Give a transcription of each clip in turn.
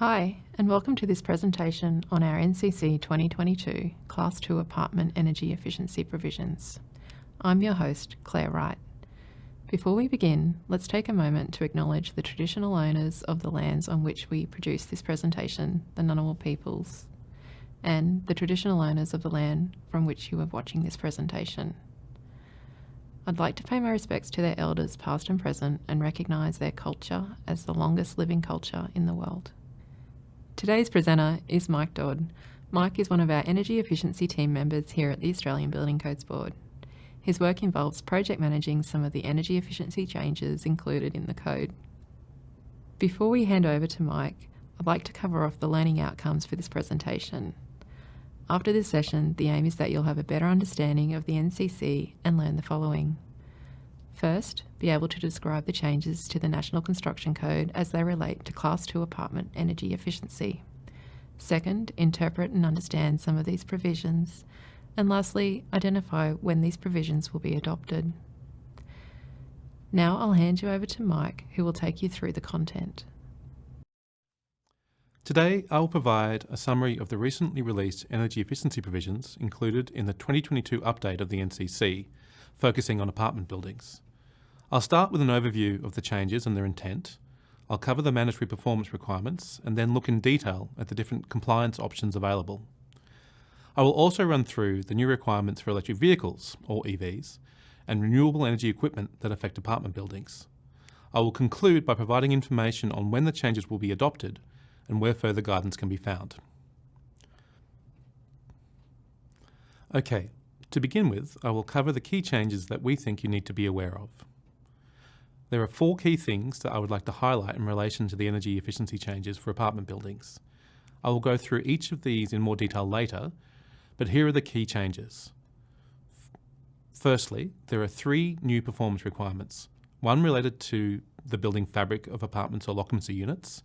Hi, and welcome to this presentation on our NCC 2022 Class 2 Apartment Energy Efficiency Provisions. I'm your host, Claire Wright. Before we begin, let's take a moment to acknowledge the traditional owners of the lands on which we produce this presentation, the Ngunnawal peoples, and the traditional owners of the land from which you are watching this presentation. I'd like to pay my respects to their elders past and present and recognise their culture as the longest living culture in the world. Today's presenter is Mike Dodd. Mike is one of our energy efficiency team members here at the Australian Building Codes Board. His work involves project managing some of the energy efficiency changes included in the code. Before we hand over to Mike, I'd like to cover off the learning outcomes for this presentation. After this session, the aim is that you'll have a better understanding of the NCC and learn the following. First, be able to describe the changes to the National Construction Code as they relate to Class 2 apartment energy efficiency. Second, interpret and understand some of these provisions. And lastly, identify when these provisions will be adopted. Now I'll hand you over to Mike, who will take you through the content. Today, I will provide a summary of the recently released energy efficiency provisions included in the 2022 update of the NCC, focusing on apartment buildings. I'll start with an overview of the changes and their intent. I'll cover the mandatory performance requirements and then look in detail at the different compliance options available. I will also run through the new requirements for electric vehicles, or EVs, and renewable energy equipment that affect apartment buildings. I will conclude by providing information on when the changes will be adopted and where further guidance can be found. Okay, to begin with, I will cover the key changes that we think you need to be aware of. There are four key things that I would like to highlight in relation to the energy efficiency changes for apartment buildings. I will go through each of these in more detail later, but here are the key changes. Firstly, there are three new performance requirements, one related to the building fabric of apartments or occupancy units,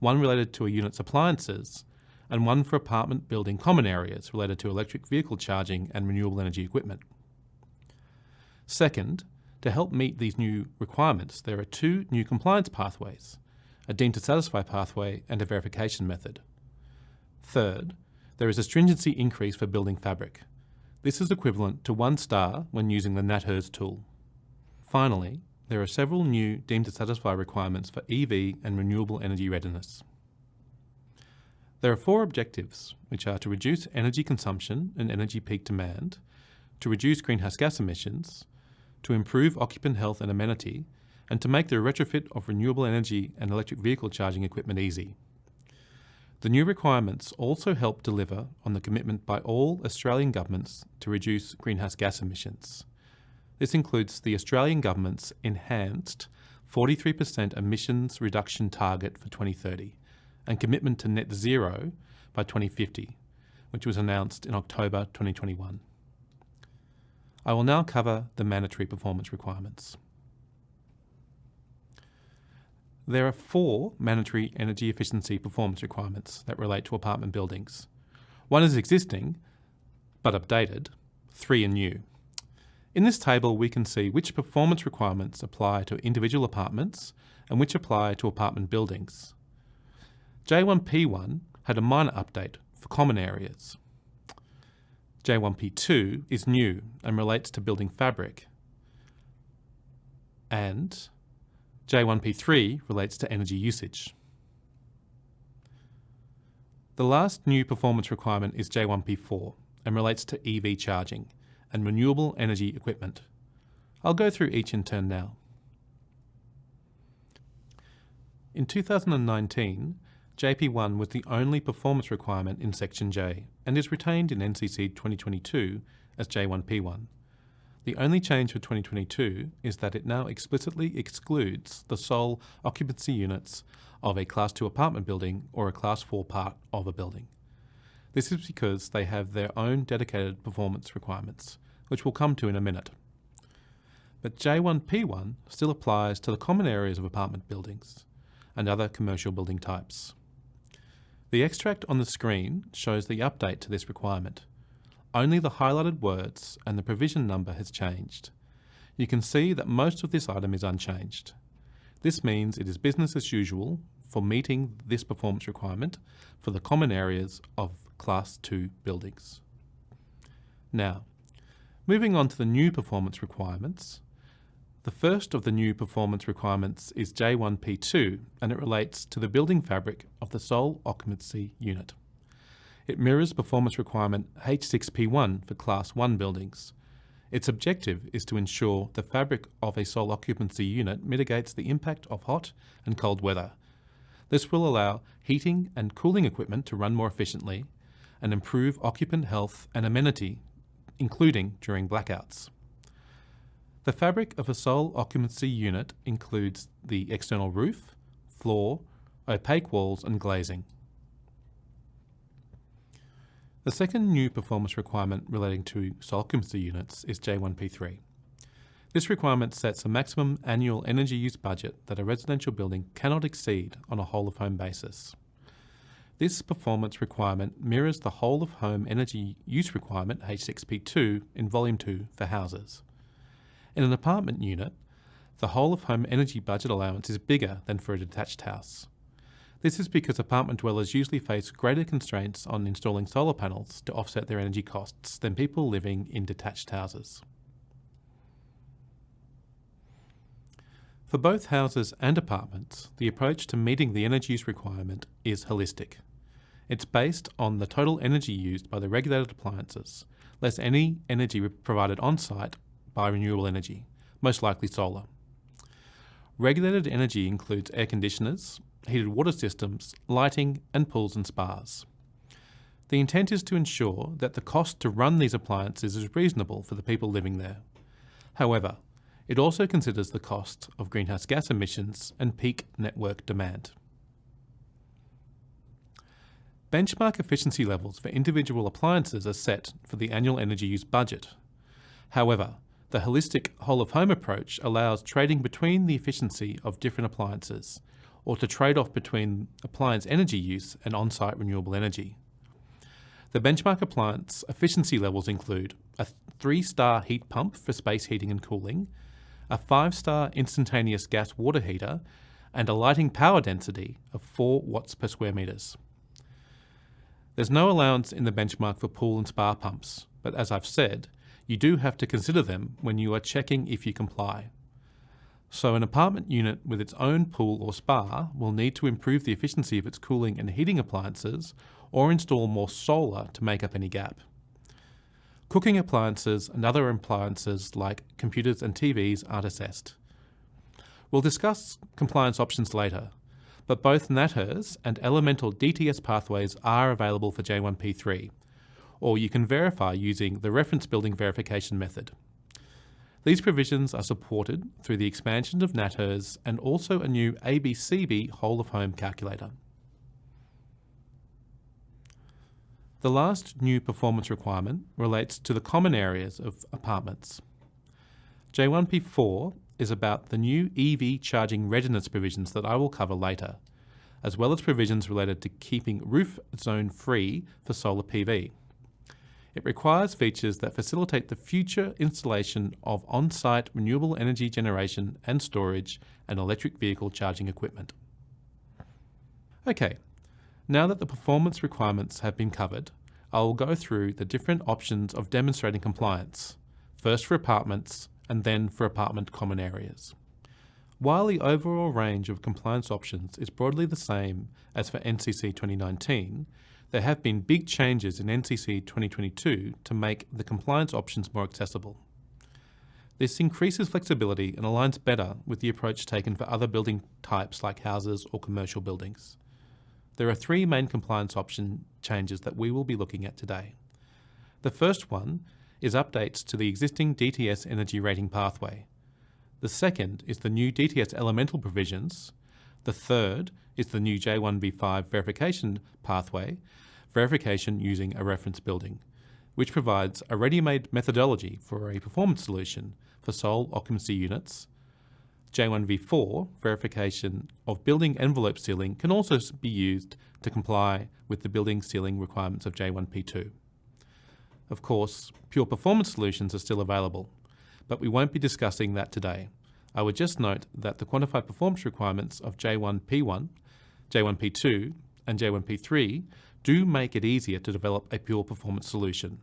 one related to a unit's appliances, and one for apartment building common areas related to electric vehicle charging and renewable energy equipment. Second, to help meet these new requirements, there are two new compliance pathways, a deemed to satisfy pathway and a verification method. Third, there is a stringency increase for building fabric. This is equivalent to one star when using the NatHERS tool. Finally, there are several new deemed to satisfy requirements for EV and renewable energy readiness. There are four objectives, which are to reduce energy consumption and energy peak demand, to reduce greenhouse gas emissions, to improve occupant health and amenity, and to make the retrofit of renewable energy and electric vehicle charging equipment easy. The new requirements also help deliver on the commitment by all Australian governments to reduce greenhouse gas emissions. This includes the Australian Government's enhanced 43% emissions reduction target for 2030 and commitment to net zero by 2050, which was announced in October 2021. I will now cover the mandatory performance requirements. There are four mandatory energy efficiency performance requirements that relate to apartment buildings. One is existing, but updated. Three are new. In this table, we can see which performance requirements apply to individual apartments and which apply to apartment buildings. J1P1 had a minor update for common areas. J1P2 is new and relates to building fabric. And J1P3 relates to energy usage. The last new performance requirement is J1P4 and relates to EV charging and renewable energy equipment. I'll go through each in turn now. In 2019, JP1 was the only performance requirement in Section J and is retained in NCC 2022 as J1P1. The only change for 2022 is that it now explicitly excludes the sole occupancy units of a Class 2 apartment building or a Class 4 part of a building. This is because they have their own dedicated performance requirements, which we'll come to in a minute. But J1P1 still applies to the common areas of apartment buildings and other commercial building types. The extract on the screen shows the update to this requirement. Only the highlighted words and the provision number has changed. You can see that most of this item is unchanged. This means it is business as usual for meeting this performance requirement for the common areas of Class 2 buildings. Now, moving on to the new performance requirements, the first of the new performance requirements is J1P2 and it relates to the building fabric of the sole occupancy unit. It mirrors performance requirement H6P1 for Class 1 buildings. Its objective is to ensure the fabric of a sole occupancy unit mitigates the impact of hot and cold weather. This will allow heating and cooling equipment to run more efficiently and improve occupant health and amenity, including during blackouts. The fabric of a sole occupancy unit includes the external roof, floor, opaque walls and glazing. The second new performance requirement relating to sole occupancy units is J1P3. This requirement sets a maximum annual energy use budget that a residential building cannot exceed on a whole of home basis. This performance requirement mirrors the whole of home energy use requirement H6P2 in Volume 2 for houses. In an apartment unit, the whole of home energy budget allowance is bigger than for a detached house. This is because apartment dwellers usually face greater constraints on installing solar panels to offset their energy costs than people living in detached houses. For both houses and apartments, the approach to meeting the energy use requirement is holistic. It's based on the total energy used by the regulated appliances, less any energy provided on site by renewable energy, most likely solar. Regulated energy includes air conditioners, heated water systems, lighting, and pools and spas. The intent is to ensure that the cost to run these appliances is reasonable for the people living there. However, it also considers the cost of greenhouse gas emissions and peak network demand. Benchmark efficiency levels for individual appliances are set for the annual energy use budget. However, the holistic whole of home approach allows trading between the efficiency of different appliances, or to trade off between appliance energy use and on site renewable energy. The benchmark appliance efficiency levels include a three star heat pump for space heating and cooling, a five star instantaneous gas water heater, and a lighting power density of 4 watts per square metres. There's no allowance in the benchmark for pool and spa pumps, but as I've said, you do have to consider them when you are checking if you comply. So an apartment unit with its own pool or spa will need to improve the efficiency of its cooling and heating appliances or install more solar to make up any gap. Cooking appliances and other appliances like computers and TVs aren't assessed. We'll discuss compliance options later, but both NatHERS and elemental DTS pathways are available for J1P3, or you can verify using the reference building verification method. These provisions are supported through the expansion of NatHERS and also a new ABCB whole of home calculator. The last new performance requirement relates to the common areas of apartments. J1P4 is about the new EV charging readiness provisions that I will cover later, as well as provisions related to keeping roof zone free for solar PV. It requires features that facilitate the future installation of on-site renewable energy generation and storage and electric vehicle charging equipment. Okay, now that the performance requirements have been covered, I will go through the different options of demonstrating compliance, first for apartments and then for apartment common areas. While the overall range of compliance options is broadly the same as for NCC 2019, there have been big changes in NCC 2022 to make the compliance options more accessible. This increases flexibility and aligns better with the approach taken for other building types like houses or commercial buildings. There are three main compliance option changes that we will be looking at today. The first one is updates to the existing DTS energy rating pathway. The second is the new DTS elemental provisions. The third is the new J1V5 verification pathway, verification using a reference building, which provides a ready-made methodology for a performance solution for sole occupancy units. J1V4 verification of building envelope sealing can also be used to comply with the building sealing requirements of J1P2. Of course, pure performance solutions are still available, but we won't be discussing that today. I would just note that the quantified performance requirements of J1P1 J1P2 and J1P3 do make it easier to develop a pure performance solution.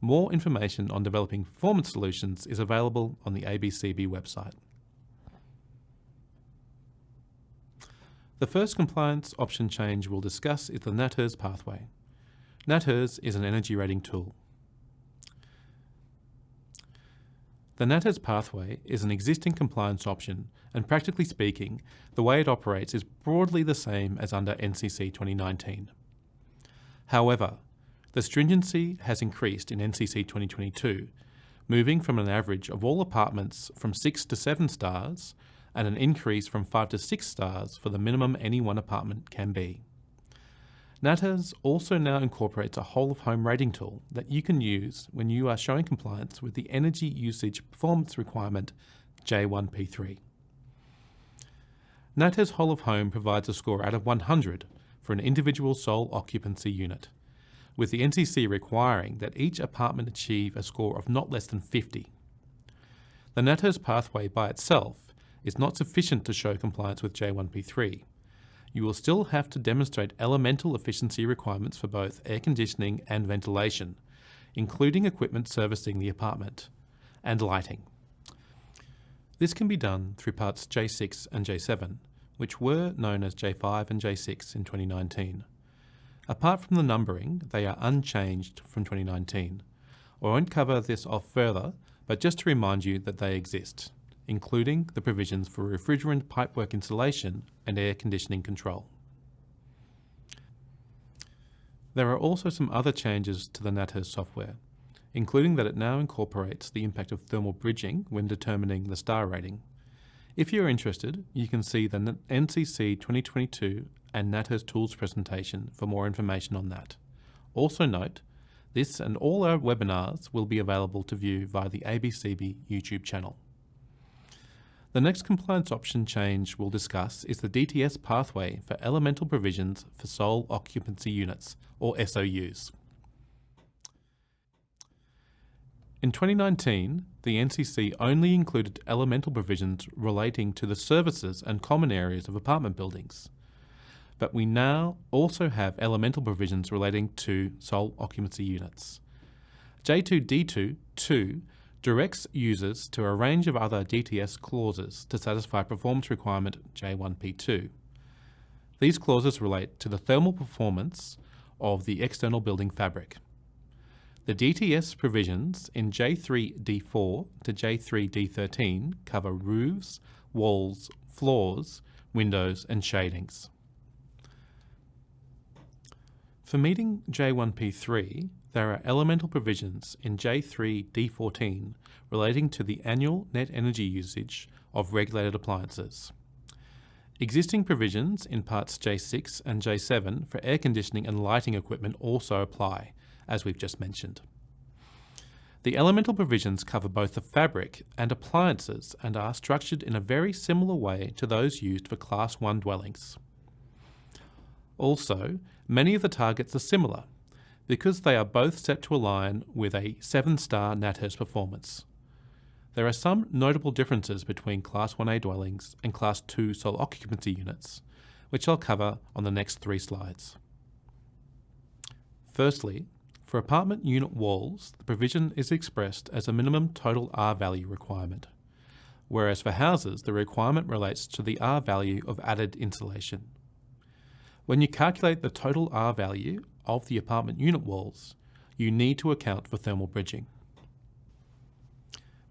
More information on developing performance solutions is available on the ABCB website. The first compliance option change we'll discuss is the NatHERS pathway. NatHERS is an energy rating tool. The NatHERS pathway is an existing compliance option and practically speaking, the way it operates is broadly the same as under NCC 2019. However, the stringency has increased in NCC 2022, moving from an average of all apartments from 6 to 7 stars and an increase from 5 to 6 stars for the minimum any one apartment can be. NatHERS also now incorporates a whole of home rating tool that you can use when you are showing compliance with the energy usage performance requirement J1P3. NatHERS whole of home provides a score out of 100 for an individual sole occupancy unit, with the NCC requiring that each apartment achieve a score of not less than 50. The NatHERS pathway by itself is not sufficient to show compliance with J1P3. You will still have to demonstrate elemental efficiency requirements for both air conditioning and ventilation, including equipment servicing the apartment, and lighting. This can be done through parts J6 and J7, which were known as J5 and J6 in 2019. Apart from the numbering, they are unchanged from 2019. I won't cover this off further, but just to remind you that they exist including the provisions for refrigerant pipework insulation and air conditioning control. There are also some other changes to the NatHERS software, including that it now incorporates the impact of thermal bridging when determining the star rating. If you're interested, you can see the NCC 2022 and NatHERS tools presentation for more information on that. Also note, this and all our webinars will be available to view via the ABCB YouTube channel. The next compliance option change we'll discuss is the DTS pathway for elemental provisions for sole occupancy units, or SOUs. In 2019, the NCC only included elemental provisions relating to the services and common areas of apartment buildings. But we now also have elemental provisions relating to sole occupancy units. J2D2 2 directs users to a range of other DTS clauses to satisfy performance requirement J1P2. These clauses relate to the thermal performance of the external building fabric. The DTS provisions in J3D4 to J3D13 cover roofs, walls, floors, windows and shadings. For meeting J1P3, there are elemental provisions in J3D14 relating to the annual net energy usage of regulated appliances. Existing provisions in parts J6 and J7 for air conditioning and lighting equipment also apply, as we've just mentioned. The elemental provisions cover both the fabric and appliances and are structured in a very similar way to those used for Class 1 dwellings. Also, many of the targets are similar, because they are both set to align with a 7-star NatHERS performance. There are some notable differences between Class 1A dwellings and Class 2 sole occupancy units, which I'll cover on the next three slides. Firstly, for apartment unit walls, the provision is expressed as a minimum total R value requirement, whereas for houses, the requirement relates to the R value of added insulation. When you calculate the total R value of the apartment unit walls, you need to account for thermal bridging.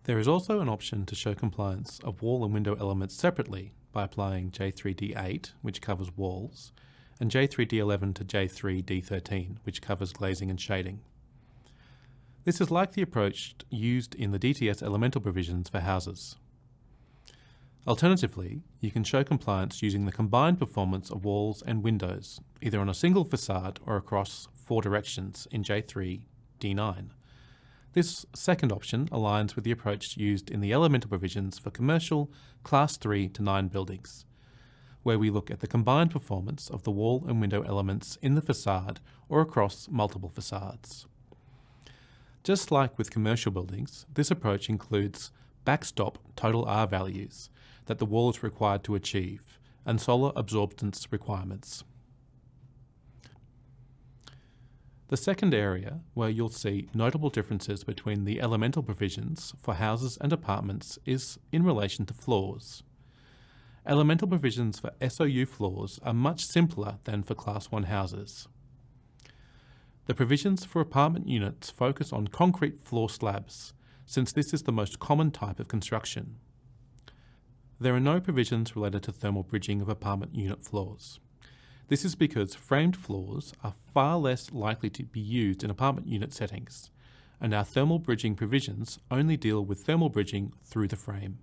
There is also an option to show compliance of wall and window elements separately by applying J3D8, which covers walls, and J3D11 to J3D13, which covers glazing and shading. This is like the approach used in the DTS elemental provisions for houses. Alternatively, you can show compliance using the combined performance of walls and windows, either on a single facade or across four directions in J3 D9. This second option aligns with the approach used in the elemental provisions for commercial Class 3 to 9 buildings, where we look at the combined performance of the wall and window elements in the facade or across multiple facades. Just like with commercial buildings, this approach includes backstop total R values, that the wall is required to achieve, and solar absorbance requirements. The second area where you'll see notable differences between the elemental provisions for houses and apartments is in relation to floors. Elemental provisions for SOU floors are much simpler than for Class 1 houses. The provisions for apartment units focus on concrete floor slabs, since this is the most common type of construction. There are no provisions related to thermal bridging of apartment unit floors. This is because framed floors are far less likely to be used in apartment unit settings, and our thermal bridging provisions only deal with thermal bridging through the frame.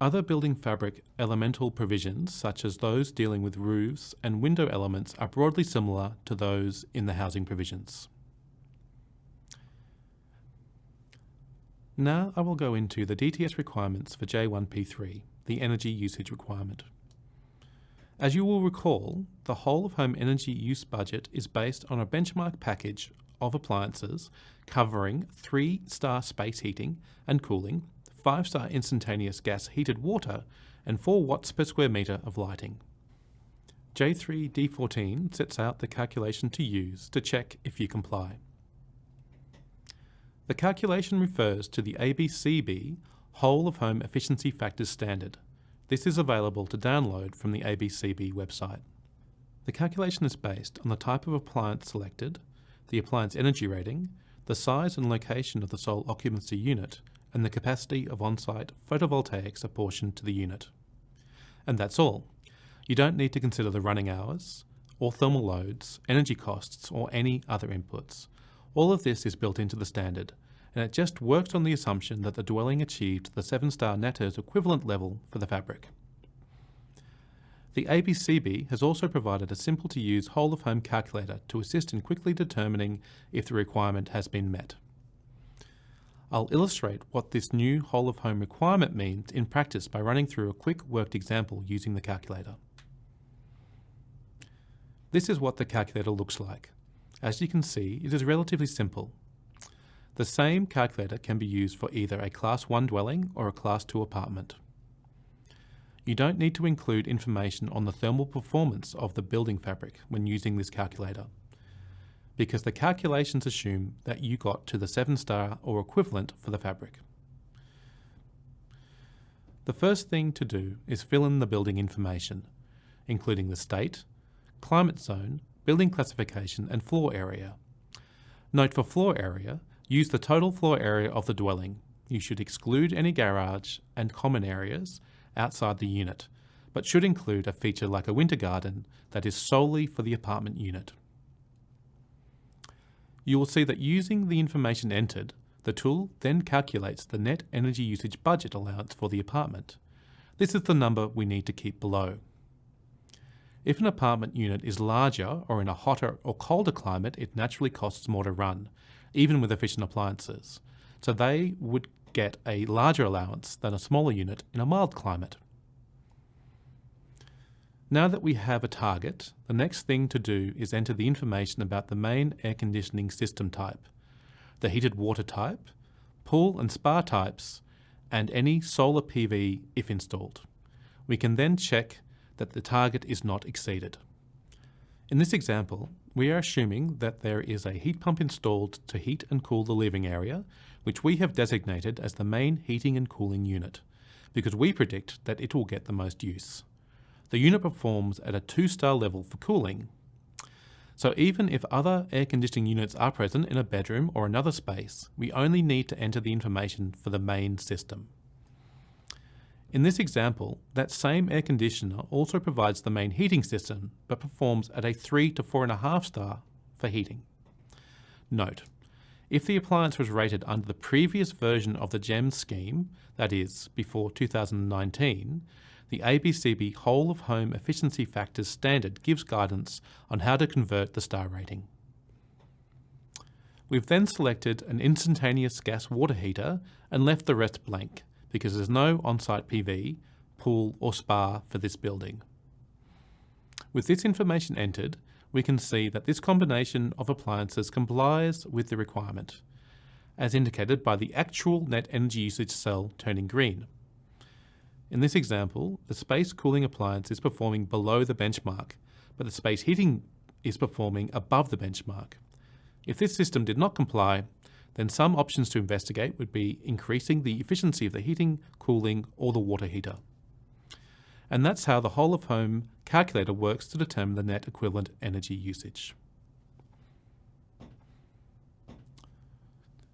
Other building fabric elemental provisions, such as those dealing with roofs and window elements, are broadly similar to those in the housing provisions. Now I will go into the DTS requirements for J1P3, the energy usage requirement. As you will recall, the whole of home energy use budget is based on a benchmark package of appliances covering 3-star space heating and cooling, 5-star instantaneous gas heated water, and 4 watts per square metre of lighting. J3D14 sets out the calculation to use to check if you comply. The calculation refers to the ABCB Whole of Home Efficiency Factors Standard, this is available to download from the ABCB website. The calculation is based on the type of appliance selected, the appliance energy rating, the size and location of the sole occupancy unit, and the capacity of on-site photovoltaics apportioned to the unit. And that's all. You don't need to consider the running hours, or thermal loads, energy costs, or any other inputs. All of this is built into the standard, and it just works on the assumption that the dwelling achieved the 7-star NatHERS equivalent level for the fabric. The ABCB has also provided a simple-to-use whole-of-home calculator to assist in quickly determining if the requirement has been met. I'll illustrate what this new whole-of-home requirement means in practice by running through a quick worked example using the calculator. This is what the calculator looks like. As you can see, it is relatively simple the same calculator can be used for either a Class 1 dwelling or a Class 2 apartment. You don't need to include information on the thermal performance of the building fabric when using this calculator, because the calculations assume that you got to the 7 star or equivalent for the fabric. The first thing to do is fill in the building information, including the state, climate zone, building classification and floor area. Note for floor area, Use the total floor area of the dwelling. You should exclude any garage and common areas outside the unit, but should include a feature like a winter garden that is solely for the apartment unit. You will see that using the information entered, the tool then calculates the net energy usage budget allowance for the apartment. This is the number we need to keep below. If an apartment unit is larger or in a hotter or colder climate, it naturally costs more to run, even with efficient appliances. So they would get a larger allowance than a smaller unit in a mild climate. Now that we have a target, the next thing to do is enter the information about the main air conditioning system type, the heated water type, pool and spa types, and any solar PV if installed. We can then check that the target is not exceeded. In this example, we are assuming that there is a heat pump installed to heat and cool the living area, which we have designated as the main heating and cooling unit, because we predict that it will get the most use. The unit performs at a two-star level for cooling. So even if other air conditioning units are present in a bedroom or another space, we only need to enter the information for the main system. In this example, that same air conditioner also provides the main heating system, but performs at a 3 to 4.5 star for heating. Note, if the appliance was rated under the previous version of the GEM scheme, that is, before 2019, the ABCB Whole of Home Efficiency Factors standard gives guidance on how to convert the star rating. We've then selected an instantaneous gas water heater and left the rest blank, because there's no on-site PV, pool or spa for this building. With this information entered, we can see that this combination of appliances complies with the requirement, as indicated by the actual net energy usage cell turning green. In this example, the space cooling appliance is performing below the benchmark, but the space heating is performing above the benchmark. If this system did not comply, then some options to investigate would be increasing the efficiency of the heating, cooling, or the water heater. And that's how the whole of home calculator works to determine the net equivalent energy usage.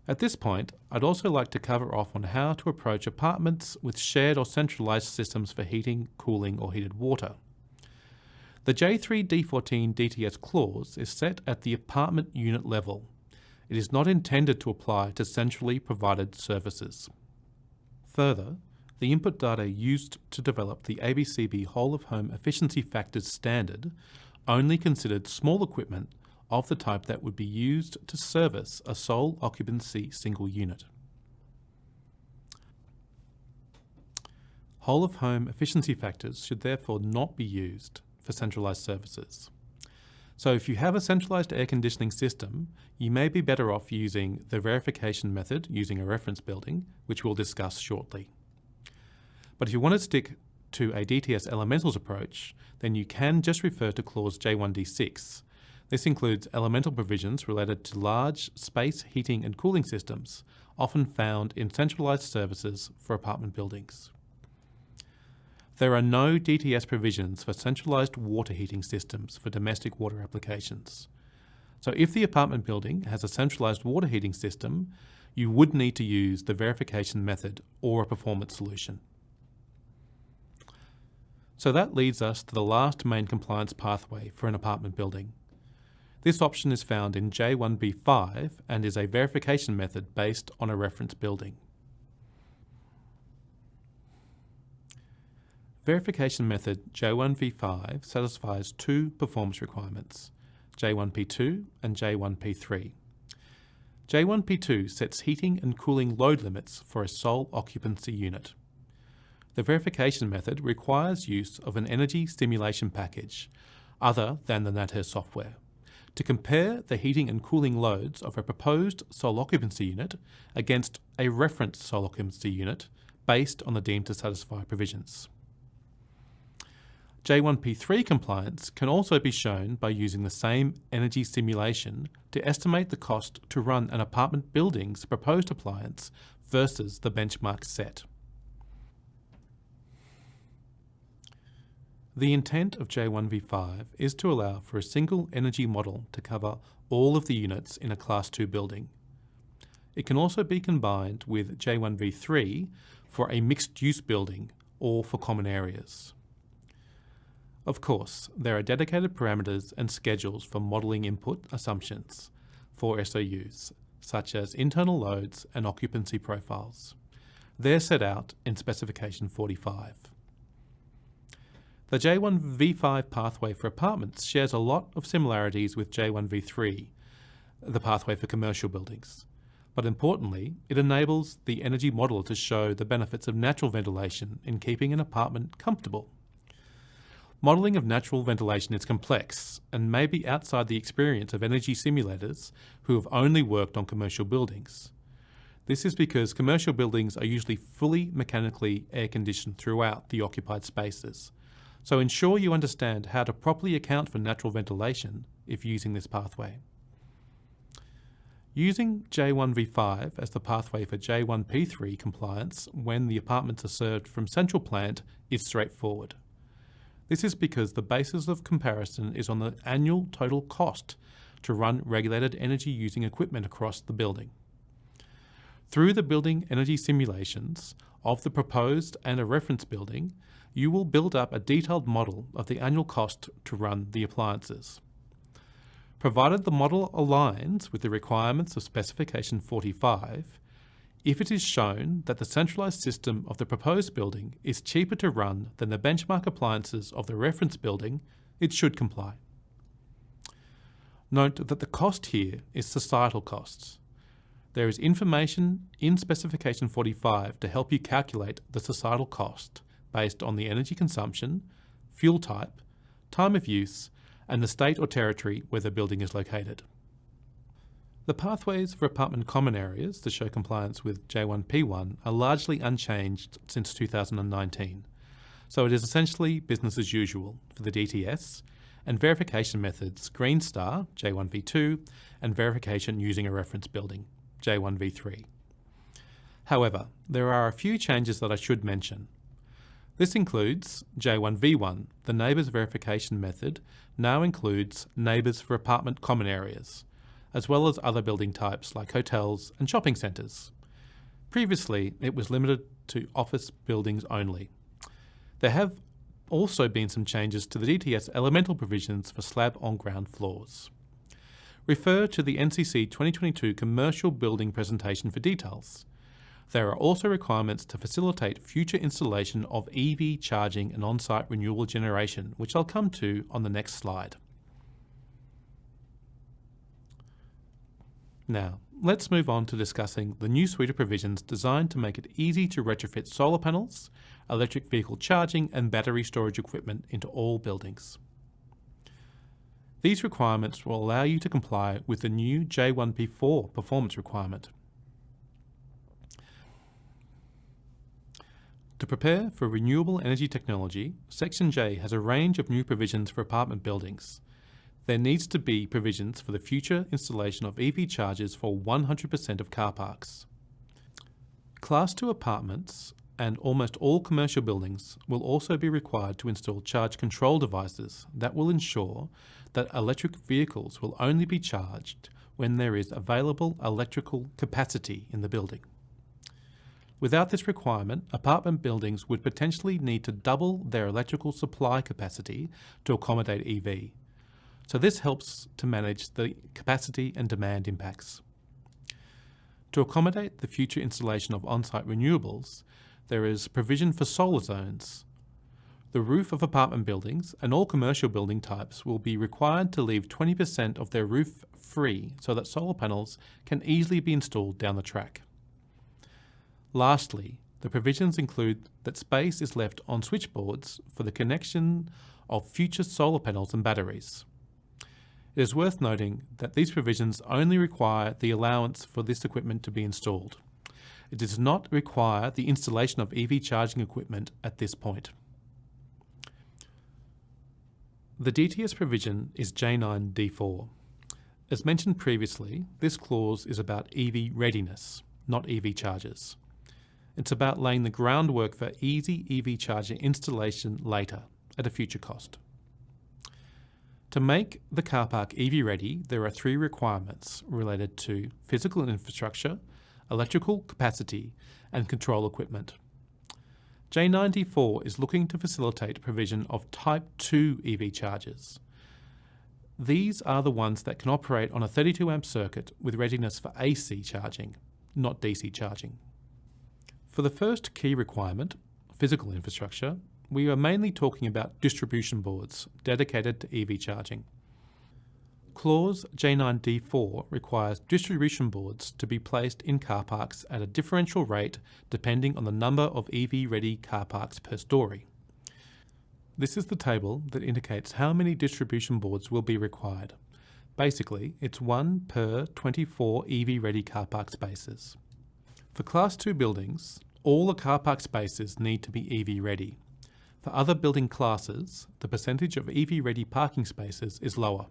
At this point, I'd also like to cover off on how to approach apartments with shared or centralised systems for heating, cooling or heated water. The J3D14 DTS clause is set at the apartment unit level it is not intended to apply to centrally provided services. Further, the input data used to develop the ABCB Whole of Home Efficiency Factors standard only considered small equipment of the type that would be used to service a sole occupancy single unit. Whole of home efficiency factors should therefore not be used for centralised services. So if you have a centralized air conditioning system, you may be better off using the verification method using a reference building, which we'll discuss shortly. But if you want to stick to a DTS elementals approach, then you can just refer to clause J1D6. This includes elemental provisions related to large space heating and cooling systems, often found in centralized services for apartment buildings. There are no DTS provisions for centralised water heating systems for domestic water applications. So if the apartment building has a centralised water heating system, you would need to use the verification method or a performance solution. So that leads us to the last main compliance pathway for an apartment building. This option is found in J1V5 and is a verification method based on a reference building. Verification method J1V5 satisfies two performance requirements, J1P2 and J1P3. J1P2 sets heating and cooling load limits for a sole occupancy unit. The verification method requires use of an energy simulation package, other than the NatHERS software, to compare the heating and cooling loads of a proposed sole occupancy unit against a reference sole occupancy unit based on the deemed to satisfy provisions. J1P3 compliance can also be shown by using the same energy simulation to estimate the cost to run an apartment building's proposed appliance versus the benchmark set. The intent of J1V5 is to allow for a single energy model to cover all of the units in a Class 2 building. It can also be combined with J1V3 for a mixed-use building or for common areas. Of course, there are dedicated parameters and schedules for modelling input assumptions for SOUs, such as internal loads and occupancy profiles. They're set out in Specification 45. The J1V5 pathway for apartments shares a lot of similarities with J1V3, the pathway for commercial buildings. But importantly, it enables the energy model to show the benefits of natural ventilation in keeping an apartment comfortable. Modelling of natural ventilation is complex and may be outside the experience of energy simulators who have only worked on commercial buildings. This is because commercial buildings are usually fully mechanically air conditioned throughout the occupied spaces. So ensure you understand how to properly account for natural ventilation if using this pathway. Using J1V5 as the pathway for J1P3 compliance when the apartments are served from central plant is straightforward. This is because the basis of comparison is on the annual total cost to run regulated energy using equipment across the building. Through the building energy simulations of the proposed and a reference building, you will build up a detailed model of the annual cost to run the appliances. Provided the model aligns with the requirements of Specification 45, if it is shown that the centralised system of the proposed building is cheaper to run than the benchmark appliances of the reference building, it should comply. Note that the cost here is societal costs. There is information in Specification 45 to help you calculate the societal cost based on the energy consumption, fuel type, time of use, and the state or territory where the building is located. The pathways for apartment common areas to show compliance with J1P1 are largely unchanged since 2019, so it is essentially business as usual for the DTS and verification methods Green Star, J1V2, and verification using a reference building, J1V3. However, there are a few changes that I should mention. This includes J1V1, the NABERS verification method now includes NABERS for apartment common areas, as well as other building types like hotels and shopping centres. Previously, it was limited to office buildings only. There have also been some changes to the DTS elemental provisions for slab on ground floors. Refer to the NCC 2022 commercial building presentation for details. There are also requirements to facilitate future installation of EV charging and on-site renewable generation, which I'll come to on the next slide. Now, let's move on to discussing the new suite of provisions designed to make it easy to retrofit solar panels, electric vehicle charging and battery storage equipment into all buildings. These requirements will allow you to comply with the new J1P4 performance requirement. To prepare for renewable energy technology, Section J has a range of new provisions for apartment buildings. There needs to be provisions for the future installation of EV chargers for 100% of car parks. Class 2 apartments and almost all commercial buildings will also be required to install charge control devices that will ensure that electric vehicles will only be charged when there is available electrical capacity in the building. Without this requirement, apartment buildings would potentially need to double their electrical supply capacity to accommodate EV. So this helps to manage the capacity and demand impacts. To accommodate the future installation of on-site renewables, there is provision for solar zones. The roof of apartment buildings and all commercial building types will be required to leave 20% of their roof free so that solar panels can easily be installed down the track. Lastly, the provisions include that space is left on switchboards for the connection of future solar panels and batteries. It is worth noting that these provisions only require the allowance for this equipment to be installed. It does not require the installation of EV charging equipment at this point. The DTS provision is J9D4. As mentioned previously, this clause is about EV readiness, not EV chargers. It's about laying the groundwork for easy EV charger installation later at a future cost. To make the car park EV ready, there are three requirements related to physical infrastructure, electrical capacity and control equipment. J94 is looking to facilitate provision of Type 2 EV chargers. These are the ones that can operate on a 32 amp circuit with readiness for AC charging, not DC charging. For the first key requirement, physical infrastructure, we are mainly talking about distribution boards dedicated to EV charging. Clause J9D4 requires distribution boards to be placed in car parks at a differential rate depending on the number of EV-ready car parks per storey. This is the table that indicates how many distribution boards will be required. Basically, it's one per 24 EV-ready car park spaces. For Class 2 buildings, all the car park spaces need to be EV ready. For other building classes, the percentage of EV ready parking spaces is lower.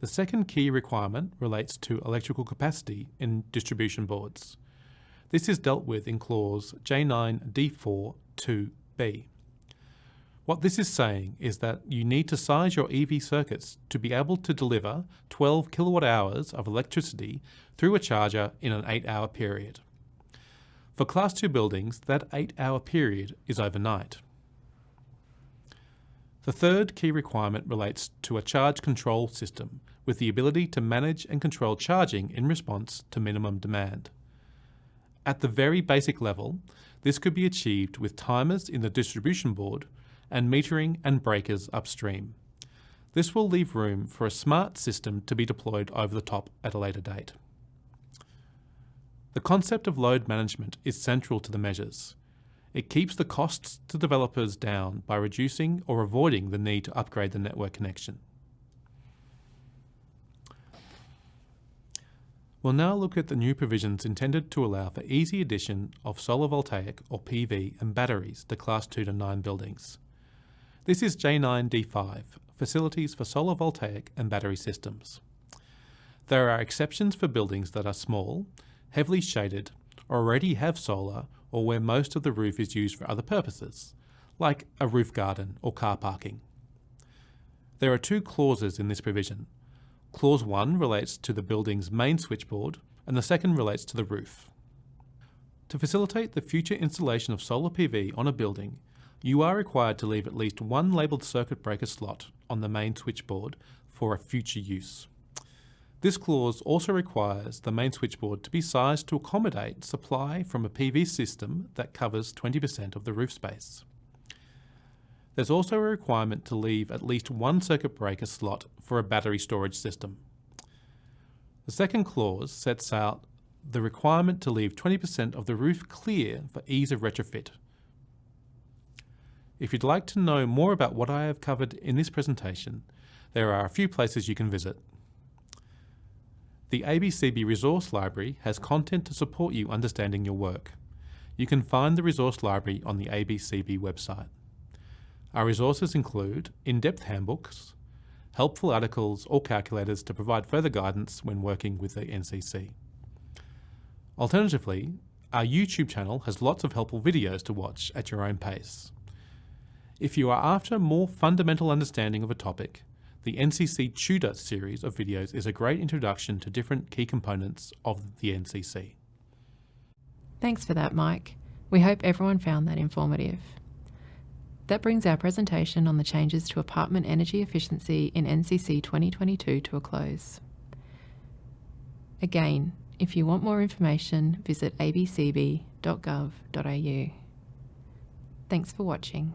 The second key requirement relates to electrical capacity in distribution boards. This is dealt with in clause J9D4 2b. What this is saying is that you need to size your EV circuits to be able to deliver 12 kilowatt hours of electricity through a charger in an 8 hour period. For Class 2 buildings, that 8-hour period is overnight. The third key requirement relates to a charge control system with the ability to manage and control charging in response to minimum demand. At the very basic level, this could be achieved with timers in the distribution board and metering and breakers upstream. This will leave room for a smart system to be deployed over the top at a later date. The concept of load management is central to the measures. It keeps the costs to developers down by reducing or avoiding the need to upgrade the network connection. We'll now look at the new provisions intended to allow for easy addition of solar voltaic or PV and batteries to Class 2 to 9 buildings. This is J9D5, Facilities for Solar Voltaic and Battery Systems. There are exceptions for buildings that are small, heavily shaded, or already have solar or where most of the roof is used for other purposes, like a roof garden or car parking. There are two clauses in this provision. Clause 1 relates to the building's main switchboard and the second relates to the roof. To facilitate the future installation of solar PV on a building, you are required to leave at least one labelled circuit breaker slot on the main switchboard for a future use. This clause also requires the main switchboard to be sized to accommodate supply from a PV system that covers 20% of the roof space. There's also a requirement to leave at least one circuit breaker slot for a battery storage system. The second clause sets out the requirement to leave 20% of the roof clear for ease of retrofit. If you'd like to know more about what I have covered in this presentation, there are a few places you can visit. The ABCB Resource Library has content to support you understanding your work. You can find the resource library on the ABCB website. Our resources include in-depth handbooks, helpful articles or calculators to provide further guidance when working with the NCC. Alternatively, our YouTube channel has lots of helpful videos to watch at your own pace. If you are after more fundamental understanding of a topic, the NCC Tutor series of videos is a great introduction to different key components of the NCC. Thanks for that, Mike. We hope everyone found that informative. That brings our presentation on the changes to apartment energy efficiency in NCC 2022 to a close. Again, if you want more information, visit abcb.gov.au. Thanks for watching.